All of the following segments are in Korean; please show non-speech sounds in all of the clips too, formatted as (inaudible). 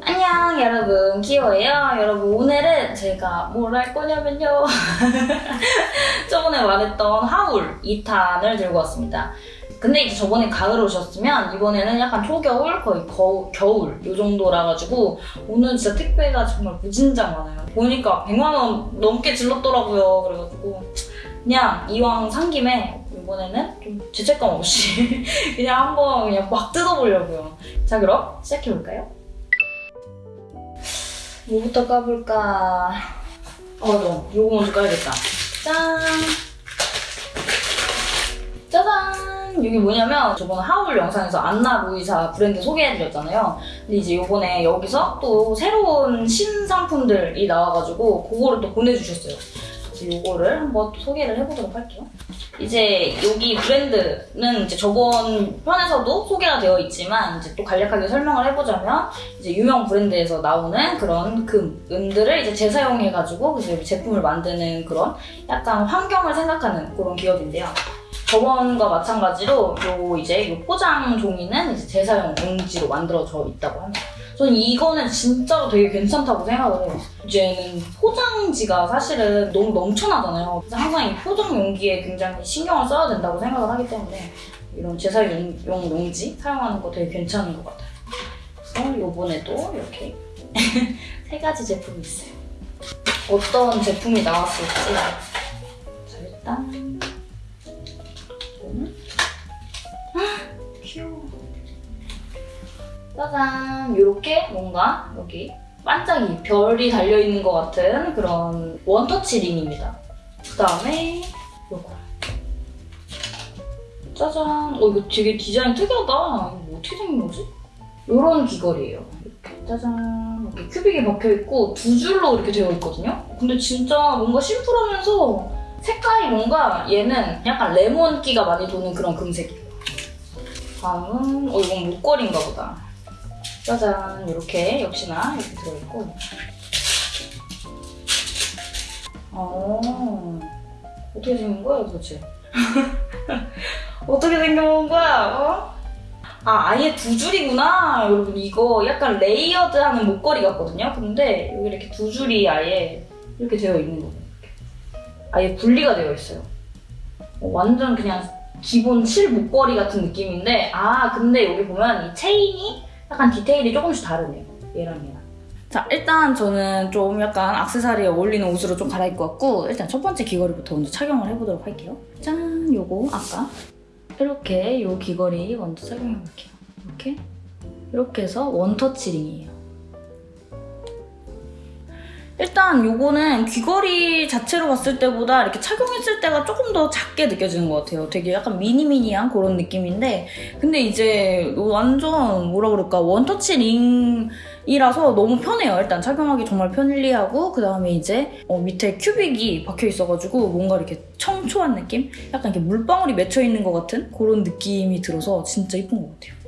안녕 여러분. 키오예요. 여러분 오늘은 제가 뭘 할 거냐면요. (laughs) 저번에 말했던 하울 2탄을 들고 왔습니다. 근데 이제 저번에 가을 오셨으면 이번에는 약간 초겨울 거의 거, 겨울 요 정도라 가지고 오늘 진짜 택배가 정말 무진장 많아요. 보니까 100만원 넘게 질렀더라고요. 그래가지고 그냥 이왕 산 김에 이번에는 좀 죄책감 없이 (laughs) 그냥 한번 그냥 막 뜯어보려고요. 자 그럼 시작해볼까요? 뭐부터 까볼까? 어, 너 요거 먼저 까야겠다. 짠! 짜잔! 이게 뭐냐면 저번에 하울 영상에서 안나 루이사 브랜드 소개해드렸잖아요. 근데 이제 요번에 여기서 또 새로운 신상품들이 나와가지고 그거를 또 보내주셨어요. 그래서 요거를 한번 또 소개를 해보도록 할게요. 이제 여기 브랜드는 이제 저번 편에서도 소개가 되어 있지만 이제 또 간략하게 설명을 해보자면 이제 유명 브랜드에서 나오는 그런 금, 은들을 이제 재사용해가지고 그래서 제품을 만드는 그런 약간 환경을 생각하는 그런 기업인데요. 저번과 마찬가지로 요 이제 요 포장 종이는 이제 재사용 용지로 만들어져 있다고 합니다. 저는 이거는 진짜로 되게 괜찮다고 생각을 해요. 이제는 포장지가 사실은 너무 넘쳐나잖아요. 그래서 항상 이 포장 용기에 굉장히 신경을 써야 된다고 생각을 하기 때문에 이런 재사용 용지 사용하는 거 되게 괜찮은 것 같아요. 그래서 요번에도 이렇게 (laughs) 세 가지 제품이 있어요. 어떤 제품이 나왔을지 자 일단 이거는 헉, 귀여워. 짜잔 이렇게 뭔가 여기 반짝이 별이 달려있는 것 같은 그런 원터치 링입니다. 그 다음에 요거 짜잔 어 이거 되게 디자인 특이하다 이거 뭐 어떻게 생긴 거지? 요런 귀걸이에요. 이렇게 짜잔 이렇게 큐빅이 박혀있고 두 줄로 이렇게 되어 있거든요. 근데 진짜 뭔가 심플하면서 색깔이 뭔가 얘는 약간 레몬기가 많이 도는 그런 금색이에요. 다음은 어 이건 목걸이인가 보다. 짜잔 이렇게 역시나 이렇게 들어있고. 어 어떻게 생긴 거야 도대체? (laughs) 어떻게 생겨본 거야 어? 아 아예 두 줄이구나 여러분. 이거 약간 layered하는 목걸이 같거든요? 근데 여기 이렇게 두 줄이 아예 이렇게 되어 있는 거예요 아예 분리가 되어 있어요. 어, 완전 그냥 기본 실 목걸이 같은 느낌인데 아 근데 여기 보면 이 체인이 약간 디테일이 조금씩 다르네요. 얘랑 얘랑. 자, 일단 저는 좀 약간 악세사리에 어울리는 옷으로 좀 갈아입고 왔고 일단 첫 번째 귀걸이부터 먼저 착용을 해보도록 할게요. 짠! 요거 아까 이렇게 요 귀걸이 먼저 착용해볼게요. 이렇게 이렇게 해서 원터치 링이에요. 일단 요거는 귀걸이 자체로 봤을 때보다 이렇게 착용했을 때가 조금 더 작게 느껴지는 것 같아요. 되게 약간 미니미니한 그런 느낌인데 근데 이제 완전 뭐라 그럴까 원터치 링이라서 너무 편해요. 일단 착용하기 정말 편리하고 그 다음에 이제 어, 밑에 큐빅이 박혀 있어가지고 뭔가 이렇게 청초한 느낌? 약간 이렇게 물방울이 맺혀 있는 것 같은 그런 느낌이 들어서 진짜 이쁜 것 같아요.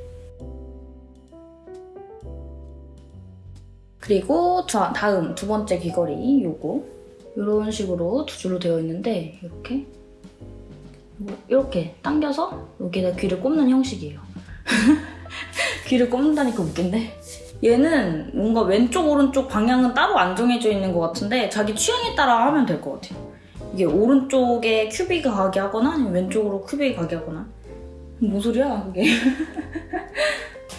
그리고 자, 다음 두 번째 귀걸이 요거 이런 식으로 두 줄로 되어 있는데 이렇게 이렇게 당겨서 여기다 귀를 꼽는 형식이에요. (laughs) 귀를 꼽는다니까 웃긴데? 얘는 뭔가 왼쪽 오른쪽 방향은 따로 안 정해져 있는 것 같은데 자기 취향에 따라 하면 될 것 같아요. 이게 오른쪽에 큐빅이 가게 하거나 아니면 왼쪽으로 큐빅이 가게 하거나 뭔 소리야 그게 (laughs)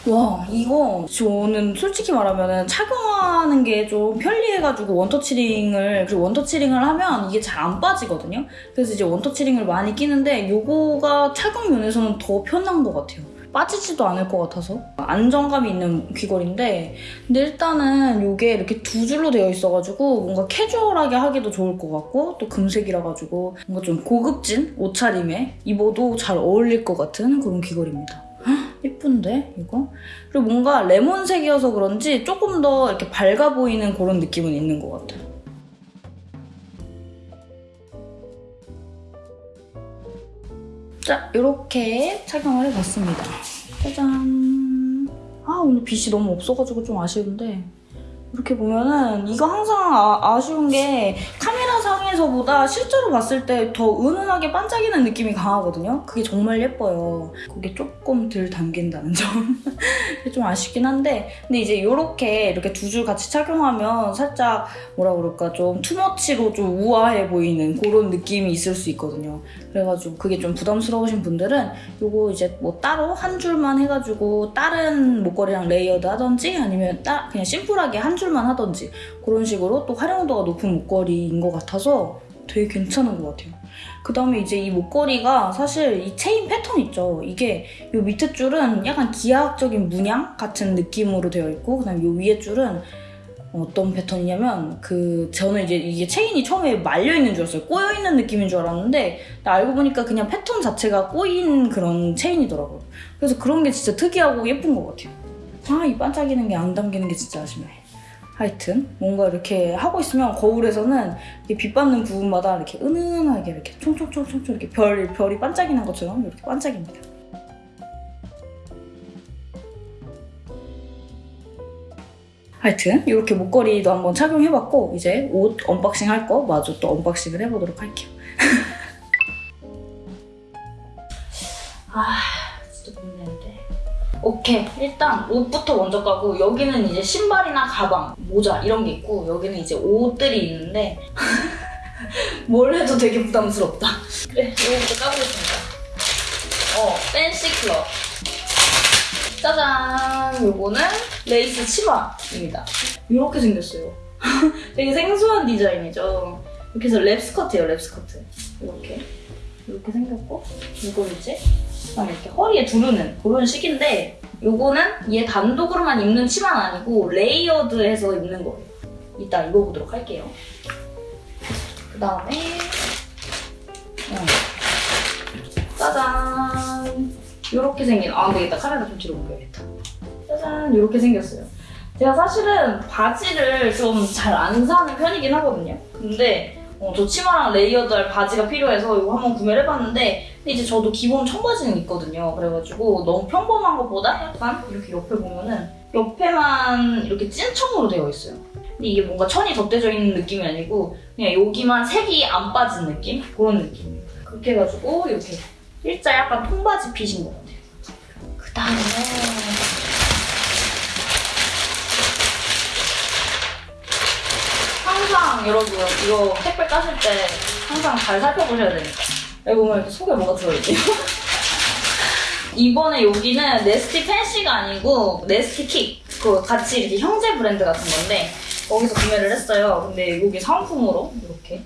와 이거 저는 솔직히 말하면 착용하는 게 좀 편리해가지고 원터치링을 그리고 원터치링을 하면 이게 잘 안 빠지거든요? 그래서 이제 원터치링을 많이 끼는데 이거가 착용 면에서는 더 편한 것 같아요. 빠지지도 않을 것 같아서. 안정감이 있는 귀걸이인데 근데 일단은 이게 이렇게 두 줄로 되어 있어가지고 뭔가 캐주얼하게 하기도 좋을 것 같고 또 금색이라 가지고 뭔가 좀 고급진 옷차림에 입어도 잘 어울릴 것 같은 그런 귀걸이입니다 예쁜데 이거? 그리고 뭔가 레몬색이어서 그런지 조금 더 이렇게 밝아 보이는 그런 느낌은 있는 것 같아요. 자, 이렇게 착용을 해봤습니다. 짜잔. 아, 오늘 빛이 너무 없어가지고 좀 아쉬운데 이렇게 보면은 이거 항상 아, 쉬운게 카메라 상에 영상에서보다 실제로 봤을 때 더 은은하게 반짝이는 느낌이 강하거든요. 그게 정말 예뻐요. 그게 조금 덜 담긴다는 점. (laughs) 좀 아쉽긴 한데 근데 이제 이렇게 이렇게 두 줄 같이 착용하면 살짝 뭐라 그럴까 좀 투머치로 좀 우아해 보이는 그런 느낌이 있을 수 있거든요. 그래가지고 그게 좀 부담스러우신 분들은 요거 이제 뭐 따로 한 줄만 해가지고 다른 목걸이랑 layered 하던지 아니면 따, 그냥 심플하게 한 줄만 하던지 그런 식으로 또 활용도가 높은 목걸이인 것 같아서 되게 괜찮은 것 같아요. 그 다음에 이제 이 목걸이가 사실 이 체인 패턴 있죠. 이게 이 밑에 줄은 약간 기하학적인 문양 같은 느낌으로 되어 있고 그 다음에 이 위에 줄은 어떤 패턴이냐면 그 저는 이제 이게 체인이 처음에 말려 있는 줄 알았어요. 꼬여 있는 느낌인 줄 알았는데 알고 보니까 그냥 패턴 자체가 꼬인 그런 체인이더라고요. 그래서 그런 게 진짜 특이하고 예쁜 것 같아요. 아 이 반짝이는 게 안 담기는 게 진짜 아쉽네. 하여튼 뭔가 이렇게 하고 있으면 거울에서는 이렇게 빛 받는 부분마다 이렇게 은은하게 이렇게 총총총총총 이렇게 별 별이 반짝이는 것처럼 이렇게 반짝입니다. 하여튼 이렇게 목걸이도 한번 착용해봤고 이제 옷 unboxing 할 거 마저 또 unboxing을 해보도록 할게요. (laughs) 아. 오케이 일단 옷부터 먼저 까고 여기는 이제 신발이나 가방, 모자 이런 게 있고 여기는 이제 옷들이 있는데 (laughs) 뭘 해도 되게 부담스럽다. 그래 이거부터 까보겠습니다. 어 팬시 클럽. 짜잔! 요거는 레이스 치마입니다. 이렇게 생겼어요. (laughs) 되게 생소한 디자인이죠. 이렇게 해서 랩 스커트예요, 랩 스커트. 이렇게. 이렇게 생겼고, 이걸 이제 그다음에 이렇게 허리에 두르는 그런 식인데 요거는 얘 단독으로만 입는 치마는 아니고 layered해서 입는 거예요. 이따 입어보도록 할게요. 그 다음에 어. 짜잔 이렇게 생긴 아 이따 카메라 좀 뒤로 옮겨야겠다. 짜잔 이렇게 생겼어요. 제가 사실은 바지를 좀 잘 안 사는 편이긴 하거든요. 근데 어, 저 치마랑 layered할 바지가 필요해서 이거 한번 구매를 해봤는데 근데 이제 저도 기본 청바지는 있거든요. 그래가지고 너무 평범한 것보다 약간 이렇게 옆에 보면은 옆에만 이렇게 찐 청으로 되어 있어요. 근데 이게 뭔가 천이 덧대져 있는 느낌이 아니고 그냥 여기만 색이 안 빠진 느낌? 그런 느낌이에요. 그렇게 해가지고 이렇게 일자 약간 통바지 핏인 것 같아요. 그 다음에 항상 여러분 이거 택배 까실 때 항상 잘 살펴보셔야 됩니다. 여기 보면 속에 뭐가 들어있대요. (laughs) 이번에 여기는 네스티 팬시가 아니고 네스티 킥. 그 같이 이렇게 형제 브랜드 같은 건데 거기서 구매를 했어요. 근데 여기 상품으로 이렇게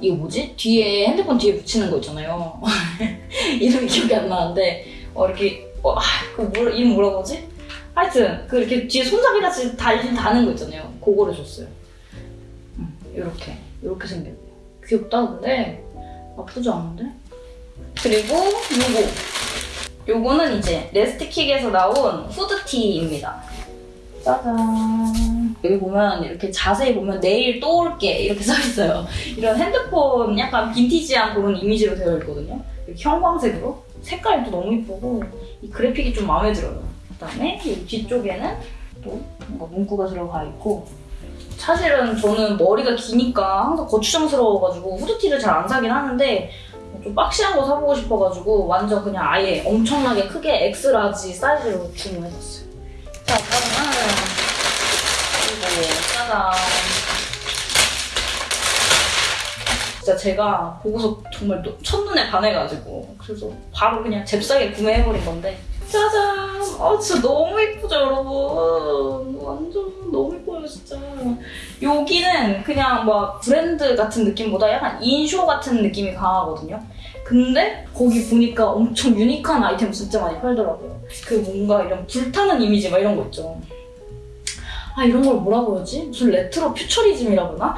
이거 뭐지? 뒤에 핸드폰 뒤에 붙이는 거 있잖아요. (laughs) 이름이 기억이 안 나는데 어, 이렇게 어, 아, 그 뭐, 이름 뭐라고 하지? 하여튼 그 이렇게 뒤에 손잡이 같이 달린 다는 거 있잖아요. 그거를 줬어요. 이렇게 이렇게 생겼네요. 귀엽다 근데 나쁘지 않은데? 그리고 요거 요거는 이제 레스트킥에서 나온 후드티입니다. 짜잔 여기 보면 이렇게 자세히 보면 내일 또 올게 이렇게 써있어요. 이런 핸드폰 약간 빈티지한 그런 이미지로 되어 있거든요. 이렇게 형광색으로 색깔이 또 너무 이쁘고 이 그래픽이 좀 마음에 들어요. 그 다음에 여기 뒤쪽에는 또 뭔가 문구가 들어가 있고 사실은 저는 머리가 기니까 항상 거추장스러워가지고 후드티를 잘 안 사긴 하는데 좀 boxy한 거 사보고 싶어가지고 완전 그냥 아예 엄청나게 크게 X-large 사이즈로 주문했었어요. 자, 그러면 그리고 짜잔. 진짜 제가 보고서 정말 또 첫눈에 반해가지고 그래서 바로 그냥 잽싸게 구매해버린 건데 짜잔! 아 진짜 너무 예쁘죠 여러분 완전 너무 예뻐요 진짜 여기는 그냥 막 브랜드 같은 느낌보다 약간 인쇼 같은 느낌이 강하거든요 근데 거기 보니까 엄청 유니크한 아이템 진짜 많이 팔더라고요 그 뭔가 이런 불타는 이미지 막 이런 거 있죠 아 이런 걸 뭐라고 그러지? 무슨 retro futurism이라고 하나?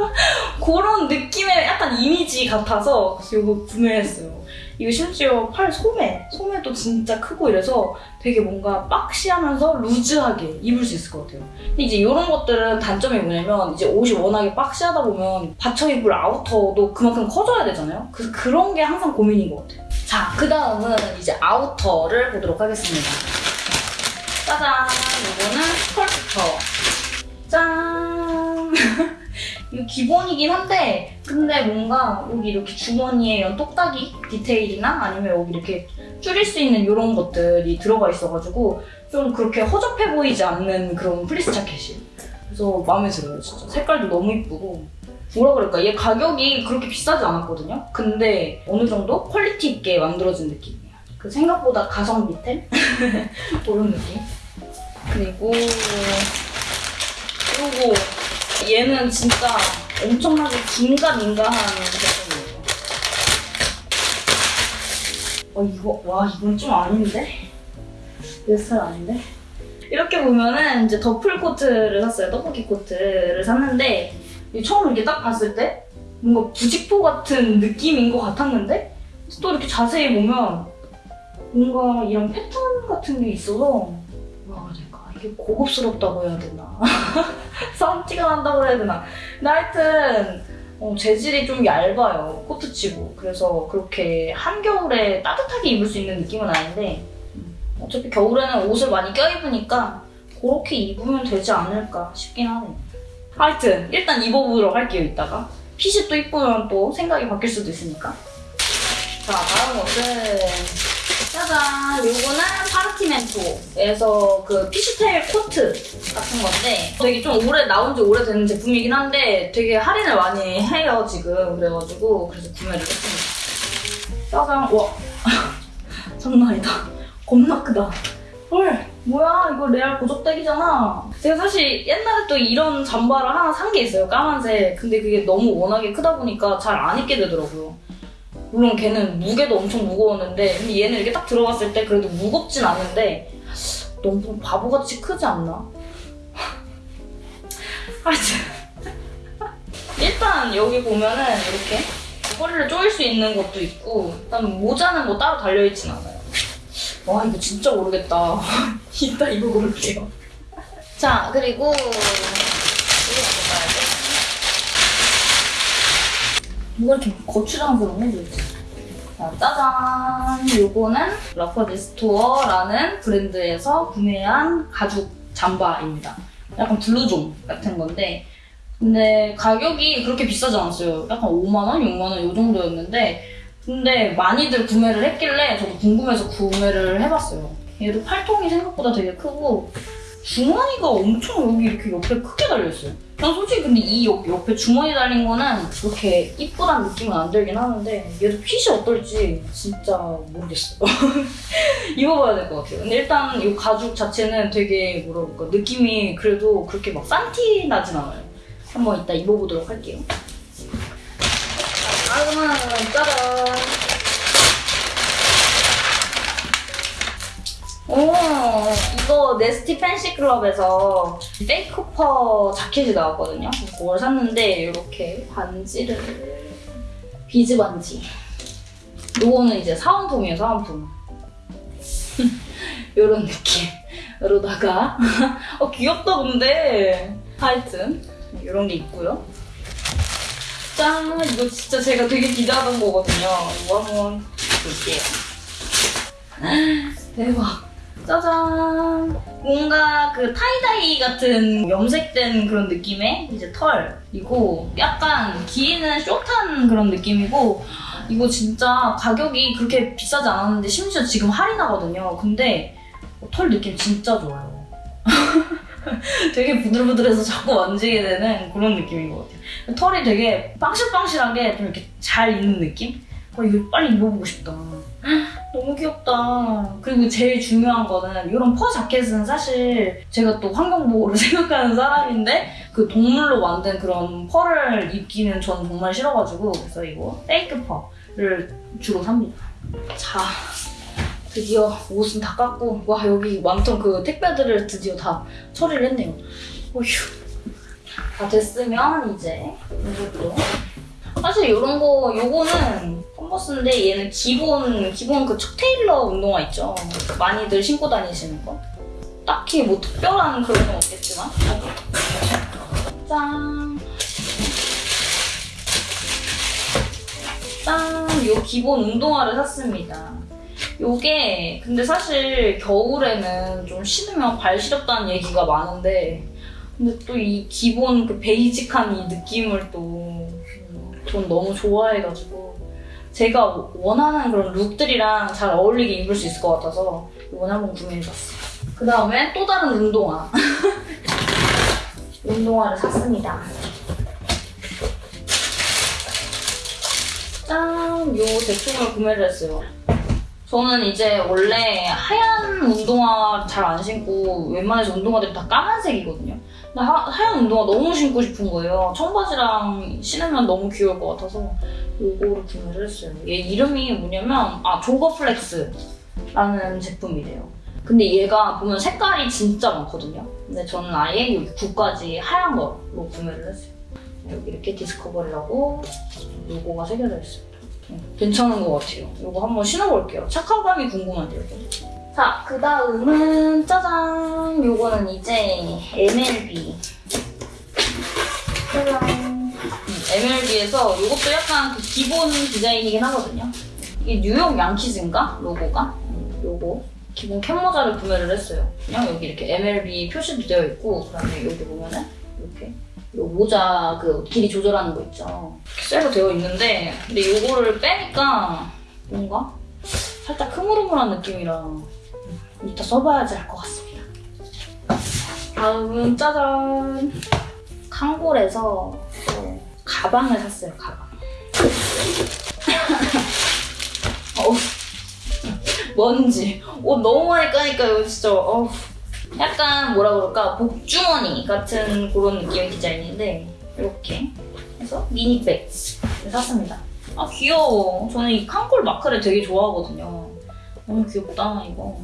하여튼 (laughs) 그런 느낌의 약간 이미지 같아서 이거 구매했어요 이거 심지어 팔 소매, 소매도 진짜 크고 이래서 되게 뭔가 boxy하면서 루즈하게 입을 수 있을 것 같아요. 근데 이제 이런 것들은 단점이 뭐냐면 이제 옷이 워낙에 boxy하다 보면 받쳐 입을 아우터도 그만큼 커져야 되잖아요. 그래서 그런 게 항상 고민인 것 같아요. 자, 그 다음은 이제 outer를 보도록 하겠습니다. 짜잔! 이거는 스컬프터. 짠! (laughs) 이거 기본이긴 한데 근데 뭔가 여기 이렇게 주머니에 이런 똑딱이 디테일이나 아니면 여기 이렇게 줄일 수 있는 이런 것들이 들어가 있어가지고 좀 그렇게 허접해 보이지 않는 그런 플리스 자켓이에요. 그래서 마음에 들어요 진짜. 색깔도 너무 이쁘고 뭐라 그럴까 얘 가격이 그렇게 비싸지 않았거든요. 근데 어느 정도 quality 있게 만들어진 느낌이에요. 그 생각보다 가성비템 (laughs) 그런 느낌. 그리고 그리고 얘는 진짜 엄청나게 긴가민가한 제품이에요. 어 이거 와 이건 좀 아닌데? 내 스타일 아닌데? 이렇게 보면은 이제 더플 코트를 샀어요. 떡볶이 코트를 샀는데 이 처음 이렇게 딱 봤을 때 뭔가 부직포 같은 느낌인 것 같았는데 또 이렇게 자세히 보면 뭔가 이런 패턴 같은 게 있어서 해야 될까 이게 고급스럽다고 해야 되나 (laughs) 썸티가 난다고 해야 되나? 근데 하여튼 어, 재질이 좀 얇아요. 코트치고. 그래서 그렇게 한겨울에 따뜻하게 입을 수 있는 느낌은 아닌데 음, 어차피 겨울에는 옷을 많이 껴입으니까 그렇게 입으면 되지 않을까 싶긴 하네요. 하여튼 일단 입어보도록 할게요 이따가. 핏이 또 이쁘면 또 생각이 바뀔 수도 있으니까. 자 다음 옷은 짜잔. 요거는 파르티멘토에서 그 피슈테일 코트 같은 건데 되게 좀 오래 나온 지 오래된 제품이긴 한데 되게 할인을 많이 해요 지금. 그래가지고 그래서 구매를 했습니다. 짜잔. 와. 장난 아니다. 겁나 크다. 헐 뭐야? 이거 레알 고적대기잖아. 제가 사실 옛날에 또 이런 잠바를 하나 산 게 있어요 까만색. 근데 그게 너무 워낙에 크다 보니까 잘 안 입게 되더라고요 물론 걔는 무게도 엄청 무거웠는데 근데 얘는 이렇게 딱 들어갔을 때 그래도 무겁진 않은데 너무 바보같이 크지 않나? (laughs) 일단 여기 보면은 이렇게 허리를 조일 수 있는 것도 있고 일단 모자는 뭐 따로 달려있진 않아요. 와 이거 진짜 모르겠다. (laughs) 이따 입어볼게요. 자 그리고 이거 먼저 봐야지 뭐가 이렇게 거추장스럽네 도대체 자, 짜잔. 요거는 러퍼디 스토어라는 브랜드에서 구매한 가죽 잠바입니다. 약간 블루종 같은 건데 근데 가격이 그렇게 비싸지 않았어요. 약간 5만원, 6만원 이 정도였는데 근데 많이들 구매를 했길래 저도 궁금해서 구매를 해봤어요. 얘도 팔통이 생각보다 되게 크고 주머니가 엄청 여기 이렇게 옆에 크게 달려있어요. 난 솔직히 근데 이 옆, 옆에 주머니 달린 거는 그렇게 이쁘다는 느낌은 안 들긴 하는데 얘도 핏이 어떨지 진짜 모르겠어요. (laughs) 입어봐야 될 것 같아요. 근데 일단 이 가죽 자체는 되게 뭐라 그럴까 느낌이 그래도 그렇게 막 싼티 나진 않아요. 한번 이따 입어보도록 할게요. 자, 다음은 짜잔! 오, 이거 네스티 팬시 클럽에서 페이크 퍼 자켓이 나왔거든요. 그걸 샀는데 이렇게 반지를 비즈 반지. 요거는 이제 사은품이에요, 사은품. (laughs) 요런 느낌으로다가 (laughs) 어 귀엽다 근데 하여튼 이런 게 있고요. 짠! 이거 진짜 제가 되게 기대하던 거거든요. 이거 한번 볼게요. (gasps) 대박. 짜잔! 뭔가 그 타이다이 같은 염색된 그런 느낌의 이제 털이고 약간 길이는 숏한 그런 느낌이고 이거 진짜 가격이 그렇게 비싸지 않았는데 심지어 지금 할인하거든요. 근데 털 느낌 진짜 좋아요. (laughs) 되게 부들부들해서 자꾸 만지게 되는 그런 느낌인 것 같아요. 털이 되게 빵실빵실하게 좀 이렇게 잘 있는 느낌? 어, 이거 빨리 입어보고 싶다. 너무 귀엽다. 그리고 제일 중요한 거는 이런 퍼 자켓은 사실 제가 또 환경보호를 (laughs) 생각하는 사람인데 그 동물로 만든 그런 펄을 입기는 전 정말 싫어가지고 그래서 이거 페이크 펄을 주로 삽니다. 자, 드디어 옷은 다 깎고 와 여기 많던 그 택배들을 드디어 다 처리를 했네요. 어휴. 다 됐으면 이제 이것도 사실 이런 거 요거는 컨버스인데 얘는 기본 기본 그 척테일러 운동화 있죠? 많이들 신고 다니시는 거? 딱히 뭐 특별한 그런 건 없겠지만. 짠. 짠! 요 기본 운동화를 샀습니다. 요게 근데 사실 겨울에는 좀 신으면 발 시렵다는 얘기가 많은데 근데 또 이 기본 그 베이직한 이 느낌을 또 전 너무 좋아해가지고 제가 원하는 그런 룩들이랑 잘 어울리게 입을 수 있을 것 같아서 이번에 한번 구매해봤어요. 그 다음에 또 다른 운동화. (laughs) 운동화를 샀습니다. 짠! 요 제품을 구매를 했어요. 저는 이제 원래 하얀 운동화 잘 안 신고 웬만해서 운동화들이 다 까만색이거든요. 하, 하얀 운동화 너무 신고 싶은 거예요. 청바지랑 신으면 너무 귀여울 것 같아서 요거를 구매를 했어요. 얘 이름이 뭐냐면 아 조거플렉스라는 제품이래요. 근데 얘가 보면 색깔이 진짜 많거든요. 근데 저는 아예 여기 굽까지 하얀 거로 구매를 했어요. 여기 이렇게 디스커버리라고 로고가 새겨져 있습니다. 음, 괜찮은 것 같아요. 이거 한번 신어볼게요. 착화감이 궁금한데요. 자, 그 다음은 짜잔! 요거는 이제 MLB. 짜잔! MLB에서 이것도 약간 그 기본 디자인이긴 하거든요. 이게 뉴욕 양키즈인가? 로고가? 음, 요거. 기본 캡모자를 구매를 했어요. 그냥 여기 이렇게 MLB 표시도 되어 있고, 그 다음에 여기 보면은 이렇게 요 모자 그 길이 조절하는 거 있죠. 쇠로 되어 있는데, 근데 요거를 빼니까 뭔가 살짝 흐물흐물한 느낌이라 이따 써봐야지 알 것 같습니다. 다음은 짜잔! 칸골에서 또 가방을 샀어요, 가방. (laughs) 어우, 먼지. 옷 너무 많이 까니까 이거 진짜, 어우. 약간 뭐라 그럴까, 복주머니 같은 그런 느낌의 디자인인데, 이렇게 해서 미니백 샀습니다. 아, 귀여워. 저는 이 칸골 마크를 되게 좋아하거든요. 너무 귀엽다, 이거.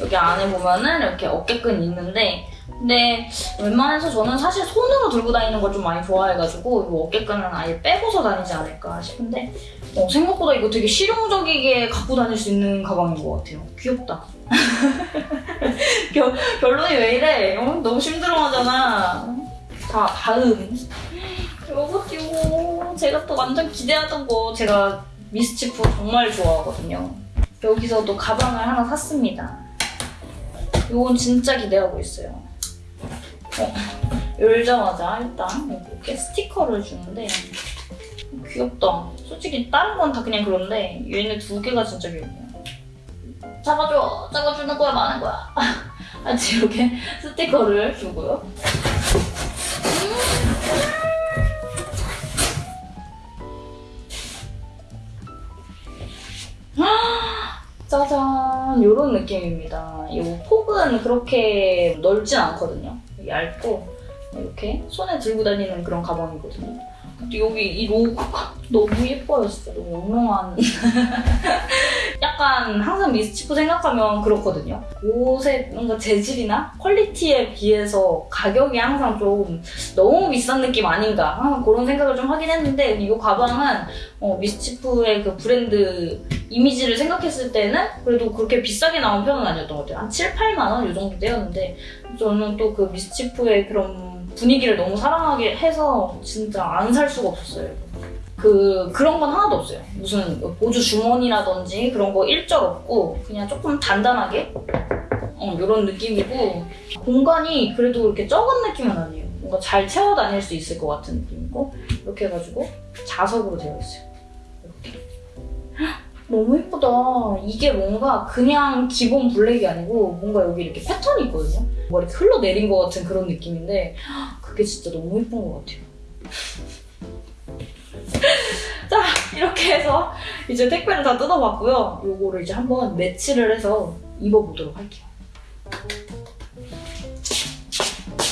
여기 안에 보면은 이렇게 어깨끈 있는데 근데 웬만해서 저는 사실 손으로 들고 다니는 걸 좀 많이 좋아해가지고 이 어깨끈은 아예 빼고서 다니지 않을까 싶은데 어, 생각보다 이거 되게 실용적이게 갖고 다닐 수 있는 가방인 것 같아요. 귀엽다. (laughs) 결, 결론이 왜 이래? 어? 너무 힘들어하잖아. 자, 다음. 요거 띄고 제가 또 완전 기대하던 거 제가 미스치프 정말 좋아하거든요. 여기서도 가방을 하나 샀습니다. 이건 진짜 기대하고 있어요. 어, 열자마자 일단 이렇게 스티커를 주는데 귀엽다. 솔직히 다른 건 다 그냥 그런데 얘네 두 개가 진짜 귀엽네요. 잡아줘! 잡아주는 거야 많은 거야. (laughs) 아직 이렇게 스티커를 주고요. 짜잔 이런 느낌입니다. 이 폭은 그렇게 넓진 않거든요. 얇고 이렇게 손에 들고 다니는 그런 가방이거든요. 근데 여기 이 로고가 (laughs) 너무 예뻐요 진짜 너무 영롱한 (laughs) 약간 항상 미스치프 생각하면 그렇거든요. 옷의 뭔가 재질이나 퀄리티에 비해서 가격이 항상 좀 너무 비싼 느낌 아닌가 항상 그런 생각을 좀 하긴 했는데 이 가방은 어, 미스치프의 그 브랜드 이미지를 생각했을 때는 그래도 그렇게 비싸게 나온 편은 아니었던 것 같아요. 한 7, 8만 원 이 정도 되었는데 저는 또 그 미스치프의 그런 분위기를 너무 사랑하게 해서 진짜 안 살 수가 없었어요. 그 그런 건 하나도 없어요. 무슨 보조 주머니라든지 그런 거 일절 없고 그냥 조금 단단하게 어, 이런 느낌이고 공간이 그래도 이렇게 적은 느낌은 아니에요. 뭔가 잘 채워 다닐 수 있을 것 같은 느낌이고 이렇게 해가지고 자석으로 되어 있어요. 너무 예쁘다. 이게 뭔가 그냥 기본 블랙이 아니고 뭔가 여기 이렇게 패턴이 있거든요. 뭔가 이렇게 흘러내린 것 같은 그런 느낌인데 그게 진짜 너무 예쁜 것 같아요. (laughs) 자 이렇게 해서 이제 택배를 다 뜯어봤고요. 요거를 이제 한번 매치를 해서 입어보도록 할게요.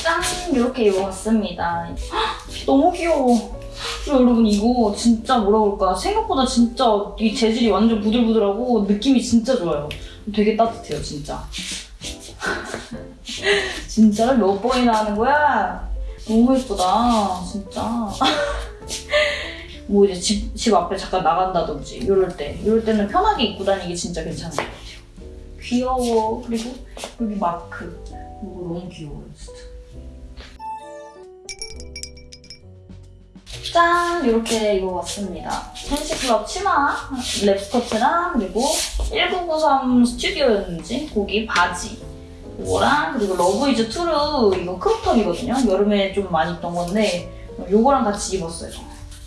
짠! 이렇게 입어봤습니다. 헉, (gasps) 너무 귀여워. 여러분 이거 진짜 뭐라 그럴까 생각보다 진짜 이 재질이 완전 부들부들하고 느낌이 진짜 좋아요. 되게 따뜻해요 진짜. (laughs) 진짜 몇 번이나 하는 거야? 너무 예쁘다 진짜. (laughs) 뭐 이제 집, 집 앞에 잠깐 나간다든지 이럴 때 이럴 때는 편하게 입고 다니기 진짜 괜찮은 것 같아요. 귀여워. 그리고 여기 마크. 이거 너무 귀여워요 진짜. 짠! 이렇게 입어봤습니다. Fancy Club 치마, 랩스커트랑 그리고 1993 스튜디오였는지 거기 바지 이거랑 그리고 Love Is True 이거 크롭톱이거든요. 여름에 좀 많이 입던 건데 요거랑 같이 입었어요.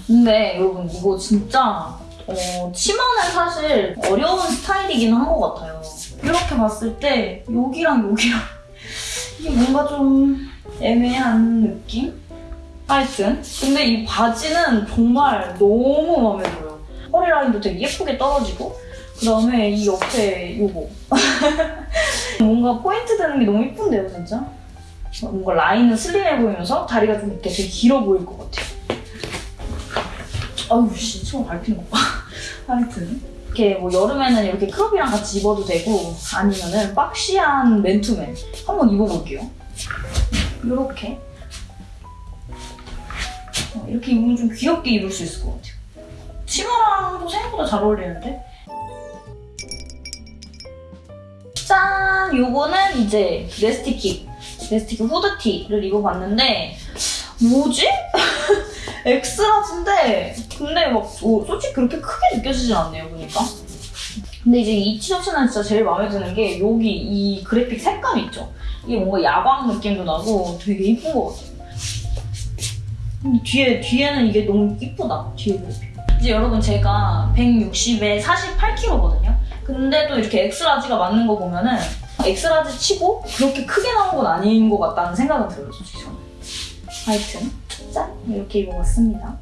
근데 여러분 이거 진짜 어, 치마는 사실 어려운 스타일이긴 한 것 같아요. 이렇게 봤을 때 여기랑 여기랑 (laughs) 이게 뭔가 좀 애매한 느낌? 하여튼 근데 이 바지는 정말 너무 마음에 들어요. 허리 라인도 되게 예쁘게 떨어지고 그 다음에 이 옆에 요거 (laughs) 뭔가 포인트 되는 게 너무 예쁜데요 진짜? 뭔가 라인은 슬림해 보이면서 다리가 좀 이렇게 되게 길어 보일 것 같아요. 아유 씨 처음 밟히는 거 봐. (laughs) 하여튼 이렇게 뭐 여름에는 이렇게 크롭이랑 같이 입어도 되고 아니면은 박시한 맨투맨 한번 입어볼게요. 이렇게 어, 이렇게 입으면 좀 귀엽게 입을 수 있을 것 같아요. 치마랑도 생각보다 잘 어울리는데? 짠! 요거는 이제 네스티킥, 네스티킥 후드티를 입어봤는데 뭐지? (laughs) 엑스라지인데 근데 막 어, 솔직히 그렇게 크게 느껴지진 않네요 보니까 근데 이제 이 티셔츠는 진짜 제일 마음에 드는 게 여기 이 그래픽 색감 있죠? 이게 뭔가 야광 느낌도 나고 되게 이쁜 것 같아요 음, 뒤에, 뒤에는 이게 너무 이쁘다 뒤에 그래픽 이제 여러분 제가 160에 48kg거든요 근데 또 이렇게 엑스라지가 맞는 거 보면은 엑스라지 치고 그렇게 크게 나온 건 아닌 것 같다는 생각은 들어요 솔직히 저는 하여튼 짠! 이렇게 입어봤습니다.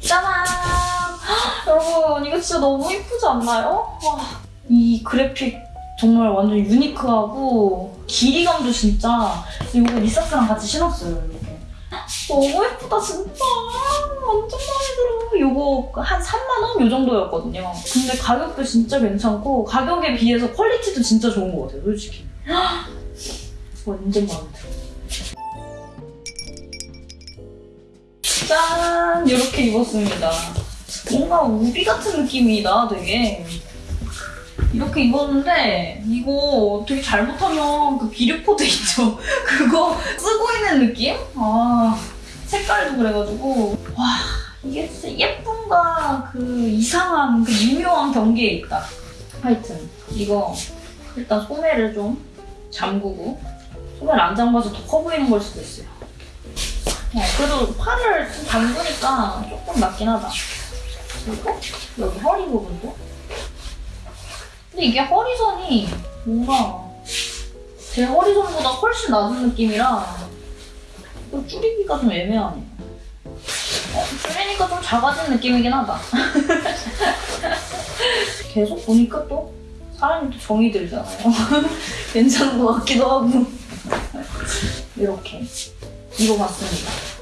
짜잔! 헉, (gasps) 여러분 이거 진짜 너무 예쁘지 않나요? 와, 이 그래픽 정말 완전 유니크하고 길이감도 진짜 이거 리사스랑 같이 신었어요 이렇게 너무 예쁘다 진짜 완전 마음에 들어 이거 한 3만원? 요 정도였거든요 근데 가격도 진짜 괜찮고 가격에 비해서 퀄리티도 진짜 좋은 것 같아요 솔직히 (gasps) 완전 마음에 들어. 짠! 이렇게 입었습니다. 뭔가 우비 같은 느낌이다, 되게. 이렇게 입었는데, 이거 되게 잘못하면 그 비류코드 있죠? (laughs) 그거 쓰고 있는 느낌? 아, 색깔도 그래가지고. 와, 이게 진짜 예쁨과 그 이상한, 그 미묘한 경계에 있다. 하여튼, 이거 일단 소매를 좀 잠그고 소매를 안 잠가서 더 커 보이는 걸 수도 있어요. 어, 그래도 팔을 좀 잠그니까 조금 낫긴 하다. 그리고 여기 허리 부분도. 근데 이게 허리선이 뭔가 제 허리선보다 훨씬 낮은 느낌이라 또 줄이기가 좀 애매하네. 어, 줄이니까 좀 작아진 느낌이긴 하다. (laughs) 계속 보니까 또 사람이 또 정이 들잖아요. (laughs) 괜찮은 것 같기도 하고. 이렇게 입어봤습니다.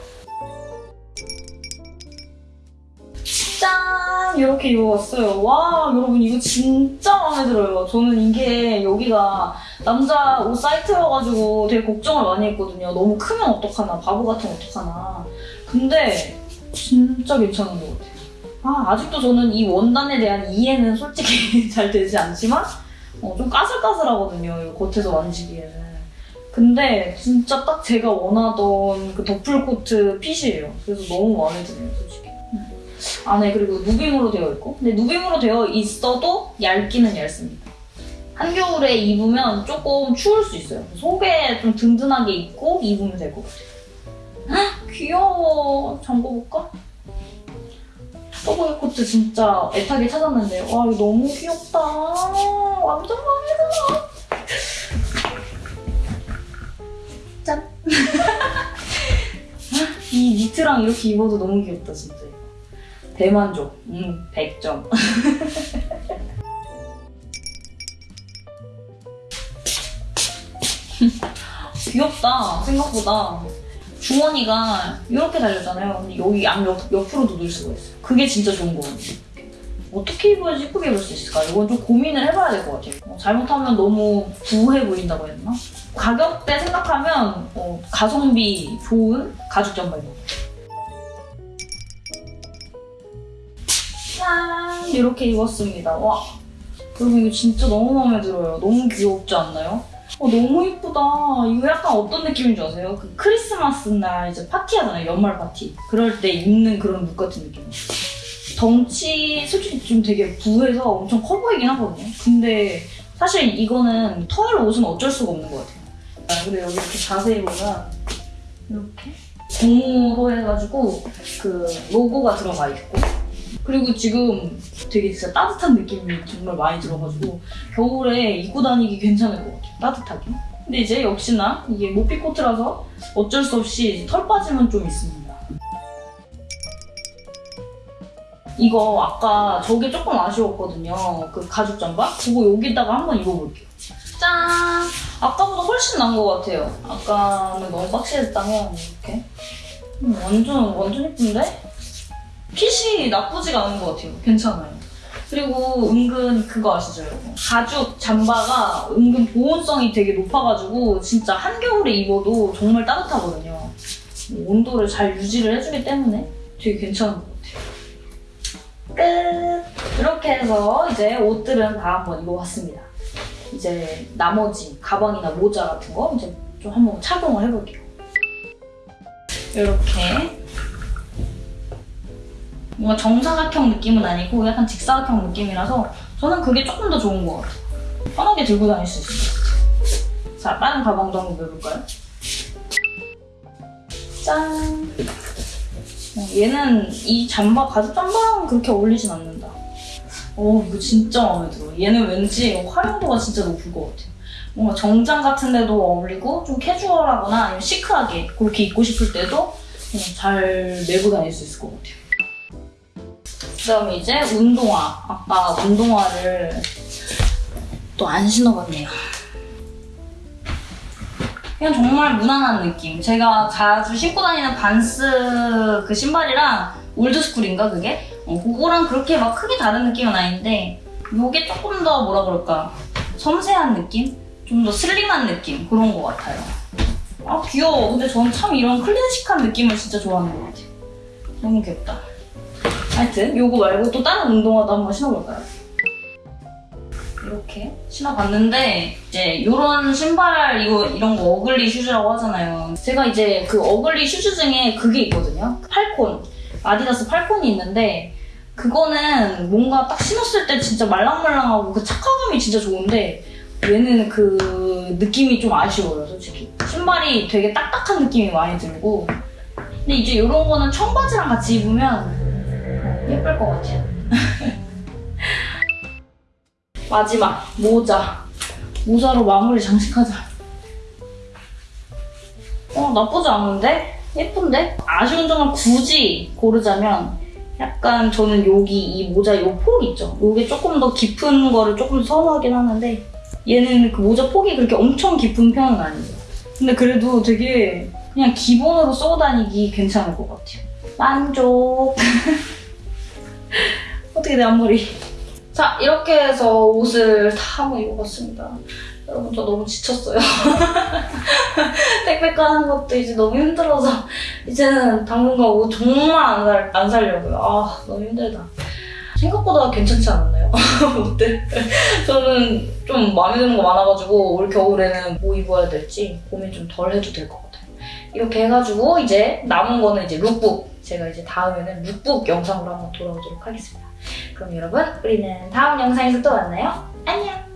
짠! 이렇게 입어봤어요. 와, 여러분 이거 진짜 마음에 들어요. 저는 이게 여기가 남자 옷 사이트여가지고 되게 걱정을 많이 했거든요. 너무 크면 어떡하나, 바보 같으면 어떡하나. 근데 진짜 괜찮은 것 같아요. 아, 아직도 저는 이 원단에 대한 이해는 솔직히 (laughs) 잘 되지 않지만 어, 좀 까슬까슬하거든요. 겉에서 만지기에는. 근데 진짜 딱 제가 원하던 그 더플 코트 핏이에요. 그래서 너무 마음에 드네요, 솔직히. 음. 안에 그리고 누빔으로 되어 있고 근데 누빔으로 되어 있어도 얇기는 얇습니다. 한겨울에 입으면 조금 추울 수 있어요. 속에 좀 든든하게 입고 입으면 될 것 같아요. 헉, 귀여워. 잠궈볼까? 서브웨 코트 진짜 애타게 찾았는데 와 이거 너무 귀엽다. 완전 마음에 들어. 짠. (laughs) 이 니트랑 이렇게 입어도 너무 귀엽다 진짜. 대만족. 음 100점. (laughs) 귀엽다 생각보다. 주머니가 이렇게 달렸잖아요. 근데 여기 양 옆 옆으로도 넣을 수가 있어요. 그게 진짜 좋은 거 같아요. 어떻게 입어야지 예쁘게 입을 수 있을까? 이건 좀 고민을 해봐야 될 것 같아요. 어, 잘못하면 너무 부해 보인다고 해야 되나? 가격대 생각하면 어, 가성비 좋은 가죽 잠바인 것 같아요. 짠! 이렇게 입었습니다. 와, 여러분 이거 진짜 너무 마음에 들어요. 너무 귀엽지 않나요? 어, 너무 이쁘다. 이거 약간 어떤 느낌인 줄 아세요? 그 크리스마스 날 이제 파티하잖아요. 연말 파티. 그럴 때 입는 그런 룩 같은 느낌. 덩치 솔직히 좀 되게 부해서 엄청 커 보이긴 하거든요. 근데 사실 이거는 털 옷은 어쩔 수가 없는 것 같아요. 아, 근데 여기 이렇게 자세히 보면 이렇게 고무로 해가지고 그 로고가 들어가 있고 그리고 지금 되게 진짜 따뜻한 느낌이 정말 많이 들어가지고 겨울에 입고 다니기 괜찮을 것 같아요. 따뜻하게. 근데 이제 역시나 이게 모피 코트라서 어쩔 수 없이 털 빠짐은 좀 있습니다. 이거 아까 저게 조금 아쉬웠거든요. 그 가죽 잠바? 그거 여기다가 한번 입어볼게요. 짠! 아까보다 훨씬 나은 것 같아요. 아까는 너무 박시했다면 이렇게. 음, 완전, 완전 예쁜데? 핏이 나쁘지가 않은 것 같아요. 괜찮아요. 그리고 은근 그거 아시죠, 여러분? 가죽 잠바가 은근 보온성이 되게 높아가지고 진짜 한겨울에 입어도 정말 따뜻하거든요. 온도를 잘 유지를 해주기 때문에 되게 괜찮은 것 같아요. 끝! 이렇게 해서 이제 옷들은 다 한번 입어봤습니다. 이제 나머지 가방이나 모자 같은 거 이제 좀 한번 착용을 해볼게요. 이렇게 뭔가 정사각형 느낌은 아니고 약간 직사각형 느낌이라서 저는 그게 조금 더 좋은 것 같아요. 편하게 들고 다닐 수 같아요. 자, 다른 가방도 한번 해볼까요? 짠! 어, 얘는 이 잠바, 가죽 잠바랑은 그렇게 어울리진 않는다. 어, 이거 진짜 마음에 들어. 얘는 왠지 활용도가 진짜 높을 것 같아요. 뭔가 정장 같은 데도 어울리고 좀 캐주얼하거나 아니면 시크하게 그렇게 입고 싶을 때도 그냥 잘 메고 다닐 수 있을 것 같아요. 그다음에 이제 운동화. 아까 운동화를 또 안 신어봤네요. 그냥 정말 무난한 느낌. 제가 자주 신고 다니는 반스 그 신발이랑 올드스쿨인가 그게? 어, 그거랑 그렇게 막 크게 다른 느낌은 아닌데 이게 조금 더 뭐라 그럴까 섬세한 느낌? 좀 더 슬림한 느낌 그런 것 같아요. 아 귀여워. 근데 저는 참 이런 클래식한 느낌을 진짜 좋아하는 것 같아요. 너무 귀엽다. 하여튼 요거 말고 또 다른 운동화도 한번 신어볼까요? 이렇게 신어봤는데 이제 이런 신발 이거 이런 거 어글리 슈즈라고 하잖아요. 제가 이제 그 어글리 슈즈 중에 그게 있거든요. 팔콘 아디다스 팔콘이 있는데 그거는 뭔가 딱 신었을 때 진짜 말랑말랑하고 그 착화감이 진짜 좋은데 얘는 그 느낌이 좀 아쉬워요, 솔직히. 신발이 되게 딱딱한 느낌이 많이 들고 근데 이제 이런 거는 청바지랑 같이 입으면 예쁠 것 같아요. (laughs) 마지막 모자. 모자로 마무리 장식하자. 어 나쁘지 않은데? 예쁜데? 아쉬운 점을 굳이 고르자면 약간 저는 여기 이 모자 요 폭 있죠? 요게 조금 더 깊은 거를 조금 선호하긴 하는데 얘는 그 모자 폭이 그렇게 엄청 깊은 편은 아니에요. 근데 그래도 되게 그냥 기본으로 쓰고 다니기 괜찮을 것 같아요. 만족. (laughs) 어떻게 내 앞머리. 자, 이렇게 해서 옷을 다 한번 입어봤습니다. 여러분, 저 너무 지쳤어요. (laughs) 택배 까는 것도 이제 너무 힘들어서 이제는 당분간 옷 정말 안, 살, 안 살려고요. 아, 너무 힘들다. 생각보다 괜찮지 않았나요? (laughs) 옷들? 저는 좀 마음에 드는 거 많아가지고 올 겨울에는 뭐 입어야 될지 고민 좀 덜 해도 될 것 같아요. 이렇게 해가지고 이제 남은 거는 이제 룩북. 제가 이제 다음에는 룩북 영상으로 한번 돌아오도록 하겠습니다. 그럼 여러분, 우리는 다음 영상에서 또 만나요. 안녕!